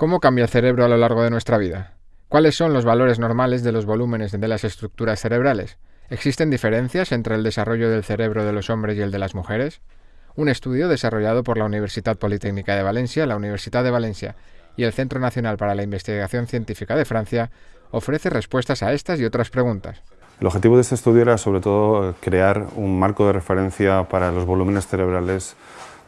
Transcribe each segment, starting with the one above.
¿Cómo cambia el cerebro a lo largo de nuestra vida? ¿Cuáles son los valores normales de los volúmenes de las estructuras cerebrales? ¿Existen diferencias entre el desarrollo del cerebro de los hombres y el de las mujeres? Un estudio desarrollado por la Universidad Politécnica de Valencia, la Universidad de Valencia y el Centro Nacional para la Investigación Científica de Francia ofrece respuestas a estas y otras preguntas. El objetivo de este estudio era sobre todo crear un marco de referencia para los volúmenes cerebrales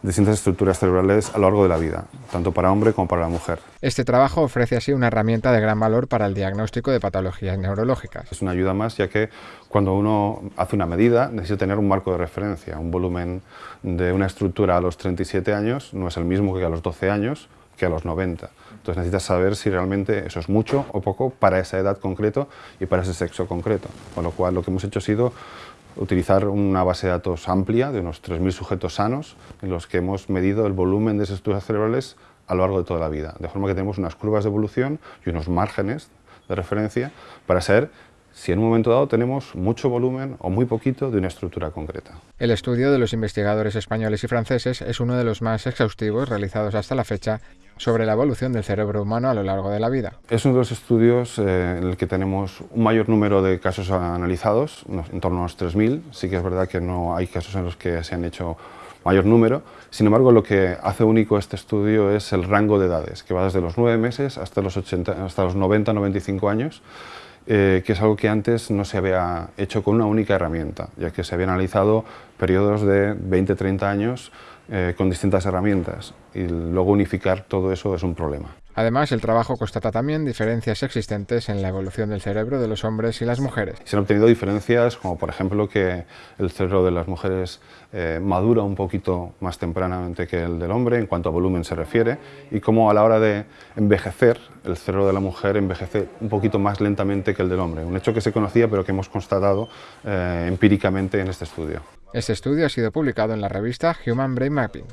distintas estructuras cerebrales a lo largo de la vida, tanto para hombre como para la mujer. Este trabajo ofrece así una herramienta de gran valor para el diagnóstico de patologías neurológicas. Es una ayuda más ya que cuando uno hace una medida necesita tener un marco de referencia. Un volumen de una estructura a los 37 años no es el mismo que a los 12 años que a los 90. Entonces necesitas saber si realmente eso es mucho o poco para esa edad concreto y para ese sexo concreto. Con lo cual lo que hemos hecho ha sido utilizar una base de datos amplia de unos 3.000 sujetos sanos en los que hemos medido el volumen de esas estructuras cerebrales a lo largo de toda la vida, de forma que tenemos unas curvas de evolución y unos márgenes de referencia para saber si en un momento dado tenemos mucho volumen o muy poquito de una estructura concreta. El estudio de los investigadores españoles y franceses es uno de los más exhaustivos realizados hasta la fecha sobre la evolución del cerebro humano a lo largo de la vida. Es uno de los estudios eh, en el que tenemos un mayor número de casos analizados, en torno a los 3.000. Sí que es verdad que no hay casos en los que se han hecho mayor número. Sin embargo, lo que hace único este estudio es el rango de edades, que va desde los 9 meses hasta los, 80, hasta los 90-95 años, eh, que es algo que antes no se había hecho con una única herramienta, ya que se habían analizado periodos de 20-30 años eh, con distintas herramientas y luego unificar todo eso es un problema. Además, el trabajo constata también diferencias existentes en la evolución del cerebro de los hombres y las mujeres. Se han obtenido diferencias como por ejemplo que el cerebro de las mujeres eh, madura un poquito más tempranamente que el del hombre en cuanto a volumen se refiere y como a la hora de envejecer el cerebro de la mujer envejece un poquito más lentamente que el del hombre. Un hecho que se conocía pero que hemos constatado eh, empíricamente en este estudio. Este estudio ha sido publicado en la revista Human Brain Mapping.